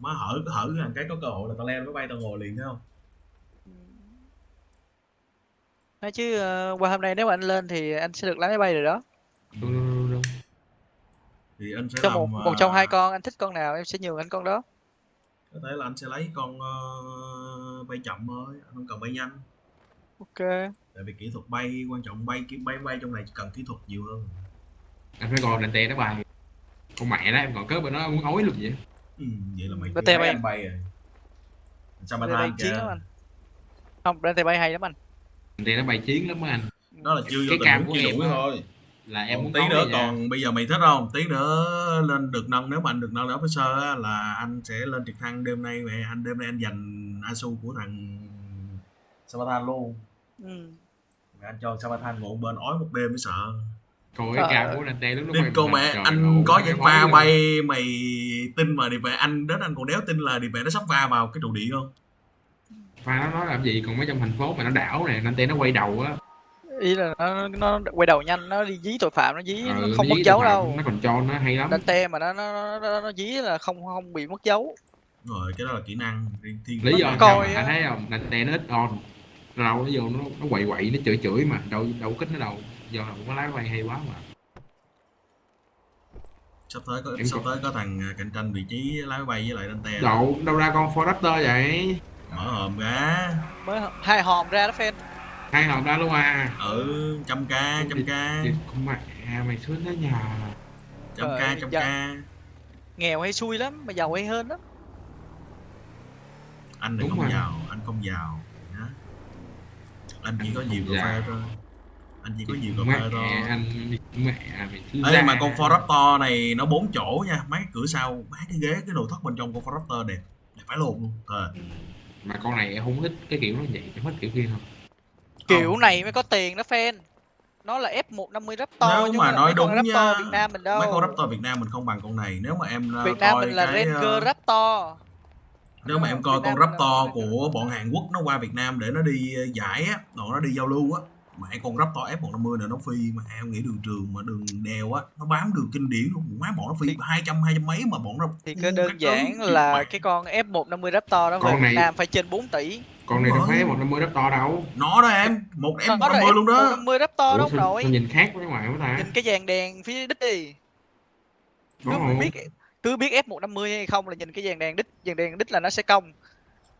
má hở hở thằng cái có cơ hội là tao leo máy bay tao ngồi liền thấy không? Nói chứ ờ, qua hôm nay nếu mà anh lên thì anh sẽ được lái máy bay rồi đó. Đúng, đúng, đúng, đúng. thì anh sẽ cho làm một một trong hai con anh thích con nào em sẽ nhường anh con đó. Có thể là anh sẽ lấy con ờ, bay chậm thôi anh không cần bay nhanh. Ok. Tại vì kỹ thuật bay quan trọng bay cái bay bay trong này cần kỹ thuật nhiều hơn. Anh phải gọi đàn tè nó bay. Con mẹ đó em còn cớ bên nó muốn ói luôn vậy ừ, vậy là mày thấy bay. anh bay. rồi. Sao bay than chiến kìa? lắm anh. Không tay bay hay lắm anh. Tè nó bay chiến lắm anh. Đó là chưa vô Cái tình cam của chưa em thôi. Là em muốn tí nữa còn bây giờ mày thích không? Tí nữa lên được nâng nếu mà anh được nâng lên officer á, là anh sẽ lên trực thăng đêm nay về. Anh đêm nay anh giành asu của thằng Sabathan luôn. Ừ. Rồi anh cho Sabathan ngồi bên ói một đêm mới sợ. Coi cái Trời cam của đàn tè lúc lúc mà cô mẹ trời anh có những pha bay mày tin mà đi về anh đến anh còn đéo tin là đi về nó sắp va vào cái trụ điện không? Pha nó nói làm gì còn mấy trong thành phố mà nó đảo này đàn tè nó quay đầu á. Ý là nó, nó quay đầu nhanh nó đi dí tội phạm nó dí nó Ừ, không nó mất dí dấu đâu. nó còn cho nó hay lắm. Đánh te mà nó nó, nó, nó dí là không không bị mất dấu. Rồi cái đó là kỹ năng riêng thiên lý do coi anh thấy không? Tè nó ít on. Đâu nó vô nó nó quậy quậy nó chửi chửi mà đâu đâu kích nó đâu. Do là có lái bay hay quá mà sắp tới có sắp tới có thằng à, cạnh tranh vị trí lái máy bay với lại Dante đâu đâu ra con Ford Raptor vậy? Mở hòm ra. Mới hai hòm ra đó fan hai hòm ra luôn à? Ừ trăm k trăm k Thì con mẹ mày xuống đó nhà trăm k trăm k nghèo hay xui lắm mà giàu hay hơn lắm. Anh thì Đúng không rồi. giàu anh không giàu nhá. anh chỉ có không nhiều cà phê giàu. thôi anh chỉ có nhiều cà mẹ phê thôi. anh mẹ mày thứ Ê, ra. mà con Ford Raptor này nó bốn chỗ nha. Mấy cái cửa sau mấy cái ghế cái đồ thất bên trong con Ford Raptor đẹp. Đẹp phải luôn luôn. Thề. mà con này em không thích cái kiểu nó vậy em thích kiểu kia không kiểu Không. này mới có tiền đó fan. Nó là F150 Raptor nếu chứ mà không phải là nói đúng nha Raptor Việt Nam mình đâu. mấy con Raptor Việt Nam mình không bằng con này. Nếu mà em ờ, Việt Nam coi mình là cái, Ranger ờ, Raptor. nếu mà em coi Việt con Raptor của bọn Hàn Quốc nó qua Việt Nam để nó đi ờ, giải á nó đi giao lưu á mẹ con Raptor F150 này nó phi mà em nghĩ đường trường mà đường đèo á nó bám đường kinh điển luôn. Má bọn nó phi Thì- hai trăm hai trăm mấy mà bọn nó thì các đơn giản là cái con F150 Raptor đó về Con Việt này- Nam phải trên 4 tỷ. con này đâu rồi. phải một năm mươi Raptor đâu. Nó đó em một em nó là 150 luôn đó. F150 Raptor nội sao nhìn khác với ngoài quá ta. Nhìn cái dàn đèn phía đít đi. Cứ biết cứ biết F150 hay không là nhìn cái dàn đèn đít dàn đèn đít là nó sẽ cong. Với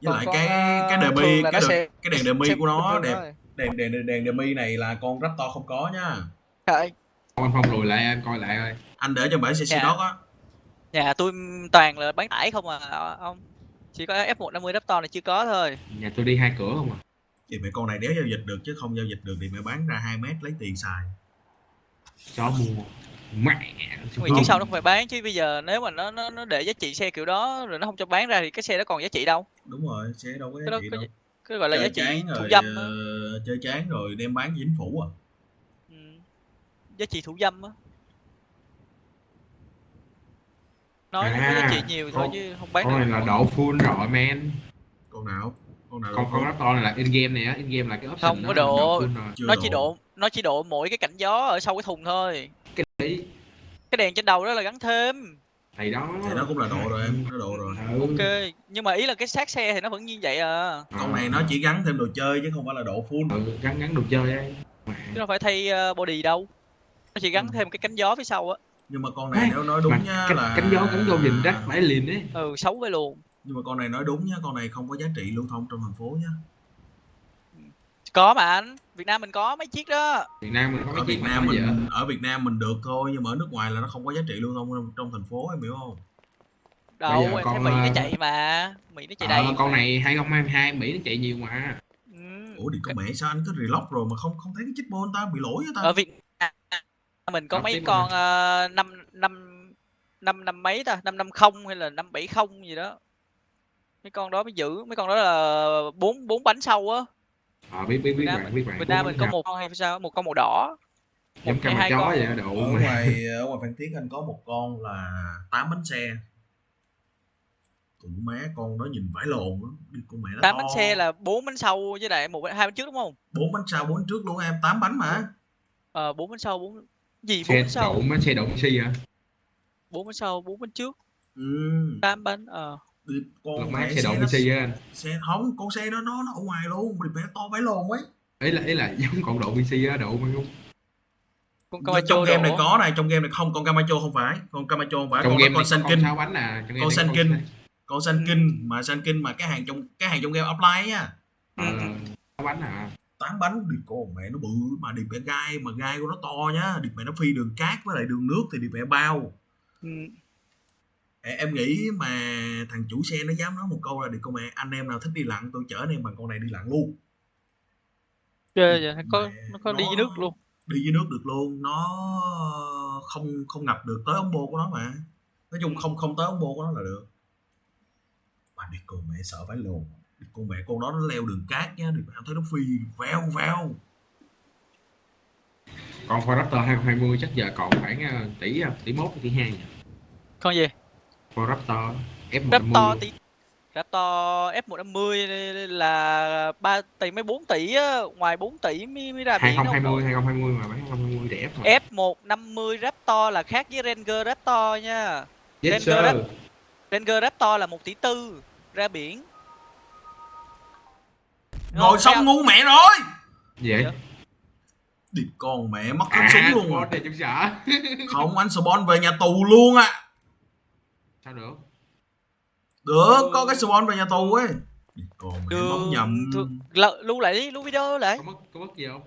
Còn lại cái cái là cái đèn, sẽ- cái đèn demi xem của nó đẹp. Đèn đèn đèn, đèn demi này là con Raptor không có nha. Trời, anh. Phong lùi lại anh coi lại coi. Anh để cho bản CC Dạ. Dog á. Nhà tôi toàn là bán tải không à ông. Chỉ có F150 Raptor này chưa có thôi. Nhà tôi đi hai cửa không à? Thì mẹ con này đéo giao dịch được chứ không giao dịch được thì mẹ bán ra 2 mét lấy tiền xài. Chó mua. Mẹ. Vì trước sau nó không phải bán chứ bây giờ nếu mà nó nó nó để giá trị xe kiểu đó rồi nó không cho bán ra thì cái xe đó còn giá trị đâu? Đúng rồi xe đâu có cái giá đó trị đâu. cái gọi là giá chơi trị rồi dâm chơi chán rồi đem bán chính phủ à? Ừ. giá trị thủ dâm á. Nói nó có giá À, trị nhiều thôi con- chứ không bán con được. này là độ full rồi man con nào? Con nào con con có Raptor này là in game này á in game là cái option Không có độ. nó chỉ độ. nó chỉ độ mỗi cái cảnh gió ở sau cái thùng thôi. Cái đấy cái đèn trên đầu đó là gắn thêm thì đó. Thì nó cũng là độ rồi em nó độ rồi. Ừ. ok nhưng mà ý là cái xác xe thì nó vẫn như vậy à? Con này nó chỉ gắn thêm đồ chơi chứ không phải là độ full. Ừ, gắn gắn đồ chơi ấy Mẹ. chứ đâu phải thay ờ, body đâu. Nó chỉ gắn Ừ. thêm cái cánh gió phía sau á. Nhưng mà con này Ê, nếu nói mà đúng nhá cánh, là cánh gió cánh vô nhìn rắc phải liền ấy. Ừ xấu với luôn. Nhưng mà con này nói đúng nhá con này không có giá trị lưu thông trong thành phố nhá có mà anh việt nam mình có mấy chiếc đó. Việt Nam mình có ở mấy Việt chiếc mà Nam vậy mình ở Việt Nam mình được thôi nhưng mà ở nước ngoài là nó không có giá trị lưu thông trong, trong thành phố em hiểu không? Đâu giờ em thấy con, mỹ nó ờ, chạy mà. Mỹ nó chạy ờ, đầy con này 2022 Mỹ nó chạy nhiều mà. Ừ. ủa thì có mẹ sao anh cứ reload rồi mà không không thấy cái chip ball ta? Bị lỗi với ta? Ở việt Nam mình có Đọc mấy tiếp con ờ, năm năm năm năm mấy ta? Năm năm không hay là năm bảy không gì đó. Mấy con đó mới giữ. Mấy con đó là bốn bốn bánh sau á ờ biết biết biết Nam bạn biết bạn. Việt Nam mình có một con hay sao? Một con màu đỏ. Giống hai chó con. vậy độ ở ngoài ở ngoài Phan Thiết anh có một con là 8 bánh xe. Cũng má con đó nhìn vải lồn đó. đi con mẹ nó tám to. bánh xe là bốn bánh sau với lại một hai bánh trước đúng không? Bốn bánh sau bốn bánh trước luôn em. 8 bánh mà. Ờ bốn bánh sau bốn gì bốn xe bánh sau? đậu mấy xe đậu xe hả? Bốn bánh sau bốn bánh trước. Ừ. tám bánh ờ Con lột mẹ mát xe độ nó PC á anh. xe không con xe đó nó nó ở ngoài luôn điệp mẹ to phải lồn ấy ấy là ấy là giống còn độ PC á độ mà không con trong Camacho game này có này trong game này không con Camacho không phải. Con Camacho không phải trong con game con kinh con sáu bánh à trong game con kinh sáu- con xanh kinh mà xanh kinh mà cái hàng trong cái hàng trong game offline á ờ, sáu bánh à? Tán bánh điệp con mẹ nó bự mà điệp mẹ gai mà gai của nó to nhá. Điệp mẹ nó phi đường cát với lại đường nước thì điệp mẹ bao. Ừ. em nghĩ mà thằng chủ xe nó dám nói một câu là điệp con mẹ? Anh em nào thích đi lặn tôi chở anh em bằng con này đi lặn luôn. Ghê vậy, nó có nó có đi dưới nước luôn. đi dưới nước được luôn. Nó không không ngập được tới ống bô của nó mà. Nói chung không không tới ống bô của nó là được. Mà đi con mẹ sợ phải lồn. Đi con mẹ con đó nó leo đường cát nhá đi mẹ thấy nó phi veo veo còn Ford Raptor 2020 chắc giờ còn khoảng ờ, tỷ ờ, tỷ mốt tỷ hai nhỉ? Con gì Ford Raptor F150 Raptor tỷ Raptor F150 là 3 tỷ mấy 4 tỷ á, ngoài 4 tỷ mới, mới ra biển đâu 2020 cậu. 2020 mà bán 2020 rẻ mà F150 Raptor là khác với Ranger Raptor nha. Yes Ranger sir. Rap- Ranger Raptor là 1 tỷ tư ra biển. Ngồi xong ngu mẹ rồi. Vậy? Dạ. đi con mẹ mất cắm à súng luôn. À. sợ. Không anh Spawn về nhà tù luôn á sao được? Được có cái Spawn về nhà tù ấy. Mẹ Đường bấm nhầm. Lưu lại đi lưu video lại có mất có mất gì không